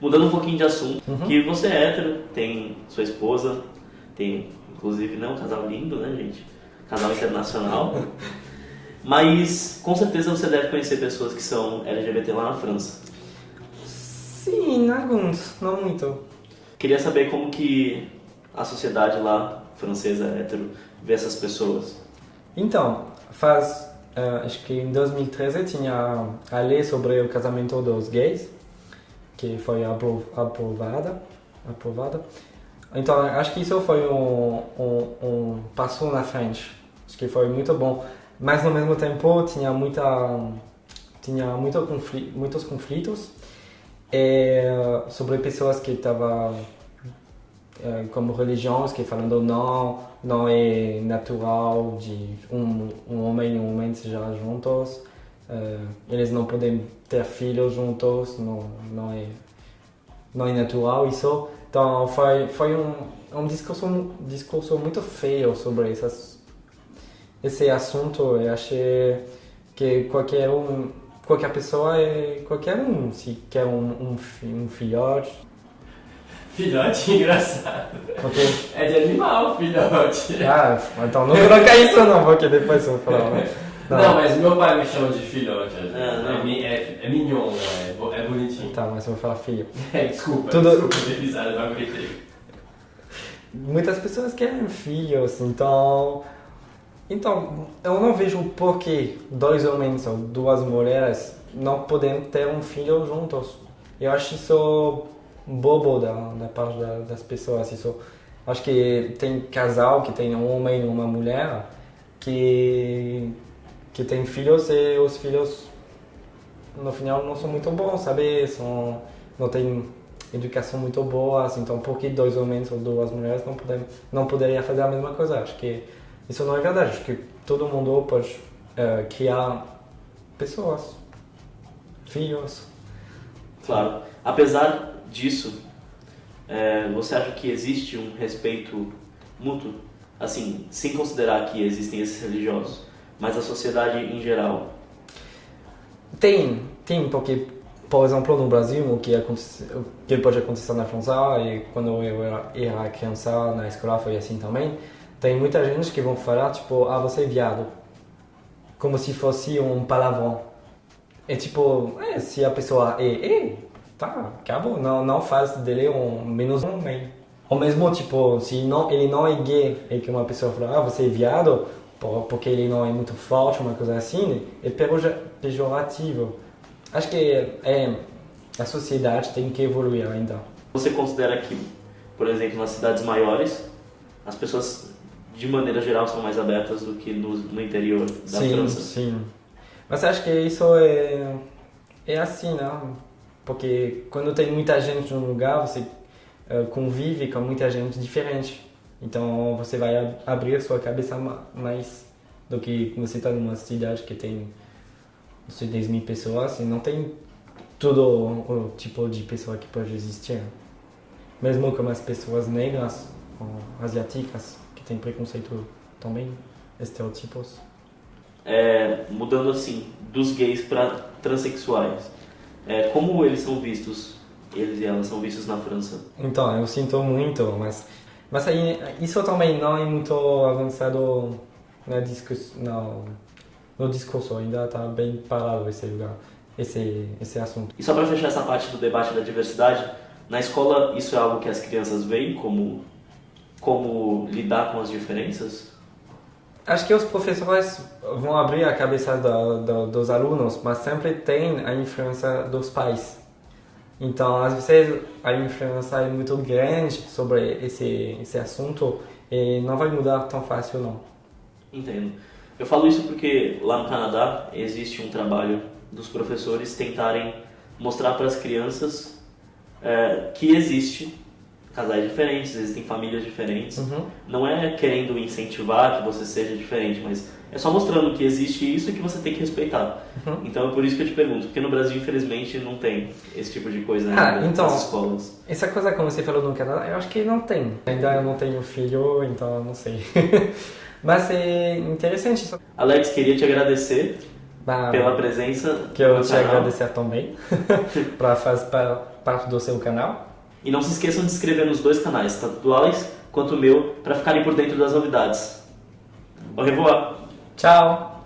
Mudando um pouquinho de assunto, uhum. que você é hétero, tem sua esposa, tem inclusive né, um casal lindo, né, gente? Casal internacional. Mas com certeza você deve conhecer pessoas que são LGBT lá na França. Sim, alguns, não muito. Queria saber como que a sociedade lá francesa hétero vê essas pessoas. Então, faz uh, acho que em 2013 tinha a lei sobre o casamento dos gays que foi aprovada aprovada. Então acho que isso foi um, um, um passo na frente. Acho que foi muito bom. Mas no mesmo tempo tinha muita tinha muito conflito, muitos conflitos. É, sobre pessoas que estavam é, como religiões que falando não não é natural de um, um homem e um homem sejam juntos eles não podem ter filhos juntos não não é não é natural isso então foi foi um um discurso um discurso muito feio sobre essas esse assunto eu achei que qualquer um qualquer pessoa é qualquer um se quer um, um, um filhote Filhote engraçado. Okay. É de animal, filhote. Ah, então não coloca isso não, porque depois eu vou falar. Não. não, mas meu pai me chama de filhote. É, não. É, é, é mignon, né? é, é bonitinho. Tá, mas eu vou falar filho. É, desculpa, Tudo... desculpa risada, não aguentei. Muitas pessoas querem filhos, então... Então, eu não vejo por que dois homens ou duas mulheres não podem ter um filho juntos. Eu acho isso bobo da, da parte da, das pessoas. Isso, acho que tem casal que tem um homem e uma mulher que que tem filhos e os filhos no final não são muito bons, sabe? São não tem educação muito boa, assim, então por que dois homens ou duas mulheres não podem não poderia fazer a mesma coisa? Acho que isso não é verdade. Acho que todo mundo pode uh, criar pessoas, filhos. Claro. Apesar disso, é, você acha que existe um respeito mútuo? Assim, sem considerar que existem esses religiosos, mas a sociedade em geral? Tem, tem, porque, por exemplo, no Brasil, o que, acontece, o que pode acontecer na França, e quando eu era, criança na escola foi assim também, tem muita gente que vão falar, tipo, ah, você é viado. Como se fosse um palavrão. É tipo, é, se a pessoa é, é, tá, acabou. Não, não faz dele um menos um homem. Ou mesmo, tipo, se não, ele não é gay e que uma pessoa fala, ah, você é viado, porque ele não é muito forte, uma coisa assim, é pejorativo. Acho que é, a sociedade tem que evoluir ainda. Você considera que, por exemplo, nas cidades maiores, as pessoas, de maneira geral, são mais abertas do que no, no interior da sim, França? Sim, Mas acho que isso é, é assim, né? Porque quando tem muita gente num lugar, você uh, convive com muita gente diferente. Então você vai abrir sua cabeça mais do que você está numa cidade que tem não sei, 10 mil pessoas e não tem todo o tipo de pessoa que pode existir. Mesmo com as pessoas negras ou asiáticas, que tem preconceito também, estereotipos. É, mudando assim, dos gays para transexuais é, como eles são vistos, eles e elas são vistos na França? Então, eu sinto muito, mas, mas aí, isso também não é muito avançado na discuss, no, no discurso, ainda está bem parado esse lugar, esse, esse assunto. E só para fechar essa parte do debate da diversidade, na escola isso é algo que as crianças veem como, como lidar com as diferenças? Acho que os professores vão abrir a cabeça do, do, dos alunos, mas sempre tem a influência dos pais. Então, às vezes, a influência é muito grande sobre esse, esse assunto e não vai mudar tão fácil, não. Entendo. Eu falo isso porque lá no Canadá existe um trabalho dos professores tentarem mostrar para as crianças é, que existe casais diferentes, existem famílias diferentes. Uhum. Não é querendo incentivar que você seja diferente, mas é só mostrando que existe isso e que você tem que respeitar. Uhum. Então é por isso que eu te pergunto, porque no Brasil infelizmente não tem esse tipo de coisa ah, então, nas escolas. Essa coisa como você falou no Canadá, eu acho que não tem. Ainda eu não tenho filho, então eu não sei. mas é interessante. Alex, queria te agradecer Bah, pela presença que eu te canal. agradecer também para fazer pa- parte do seu canal. E não se esqueçam de inscrever nos dois canais, tanto do Alex quanto o meu, para ficarem por dentro das novidades. Au revoir! Tchau!